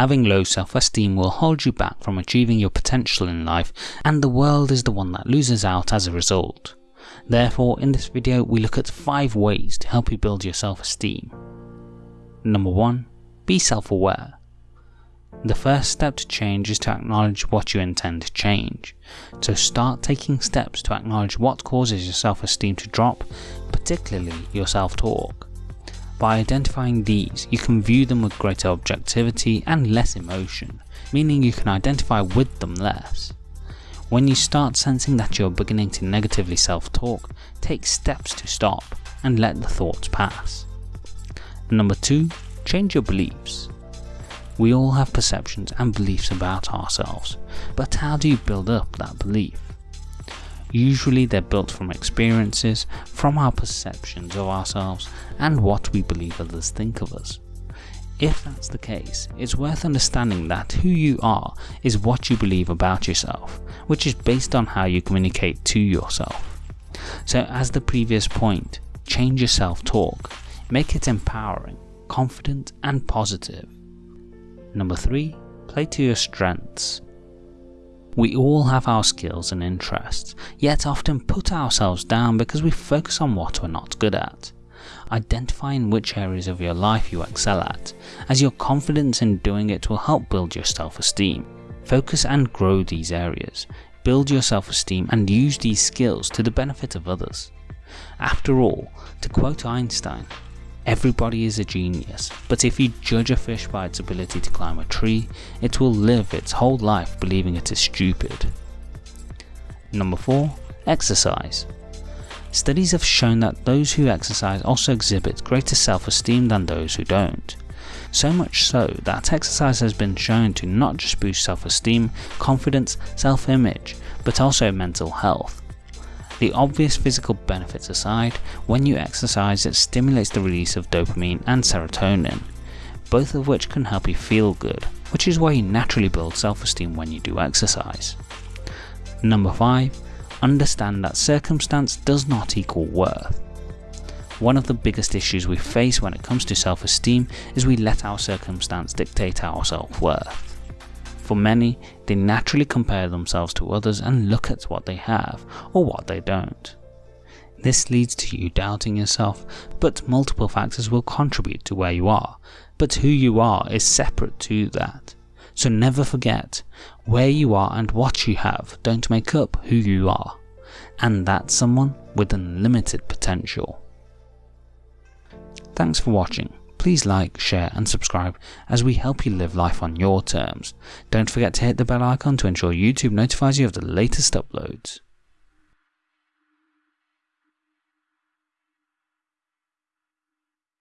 Having low self-esteem will hold you back from achieving your potential in life and the world is the one that loses out as a result. Therefore, in this video we look at 5 ways to help you build your self-esteem. Number 1. Be self-aware. The first step to change is to acknowledge what you intend to change. So start taking steps to acknowledge what causes your self-esteem to drop, particularly your self-talk. By identifying these, you can view them with greater objectivity and less emotion, meaning you can identify with them less. When you start sensing that you're beginning to negatively self-talk, take steps to stop and let the thoughts pass. Number 2. Change your beliefs. We all have perceptions and beliefs about ourselves, but how do you build up that belief? Usually they're built from experiences, from our perceptions of ourselves, and what we believe others think of us. If that's the case, it's worth understanding that who you are is what you believe about yourself, which is based on how you communicate to yourself. So as the previous point, change your self-talk, make it empowering, confident and positive. Number 3. Play to your strengths. We all have our skills and interests, yet often put ourselves down because we focus on what we're not good at. Identify in which areas of your life you excel at, as your confidence in doing it will help build your self-esteem. Focus and grow these areas, build your self-esteem and use these skills to the benefit of others. After all, to quote Einstein, Everybody is a genius, but if you judge a fish by its ability to climb a tree, it will live its whole life believing it is stupid. Number 4. Exercise. Studies have shown that those who exercise also exhibit greater self-esteem than those who don't. So much so that exercise has been shown to not just boost self-esteem, confidence, self-image, but also mental health. The obvious physical benefits aside, when you exercise it stimulates the release of dopamine and serotonin, both of which can help you feel good, which is why you naturally build self-esteem when you do exercise. Number 5. Understand that circumstance does not equal worth. One of the biggest issues we face when it comes to self-esteem is we let our circumstance dictate our self-worth. For many, they naturally compare themselves to others and look at what they have or what they don't. This leads to you doubting yourself, but multiple factors will contribute to where you are, but who you are is separate to that. So never forget, where you are and what you have don't make up who you are, and that's someone with unlimited potential. Thanks for watching. Please like, share and subscribe as we help you live life on your terms. Don't forget to hit the bell icon to ensure YouTube notifies you of the latest uploads.